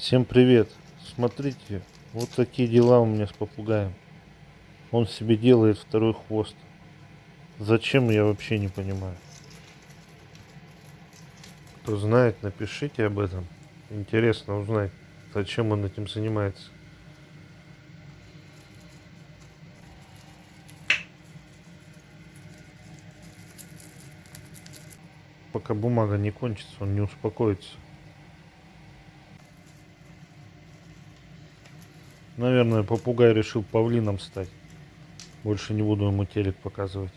Всем привет! Смотрите, вот такие дела у меня с попугаем. Он себе делает второй хвост. Зачем, я вообще не понимаю. Кто знает, напишите об этом. Интересно узнать, зачем он этим занимается. Пока бумага не кончится, он не успокоится. Наверное, попугай решил павлином стать. Больше не буду ему телек показывать.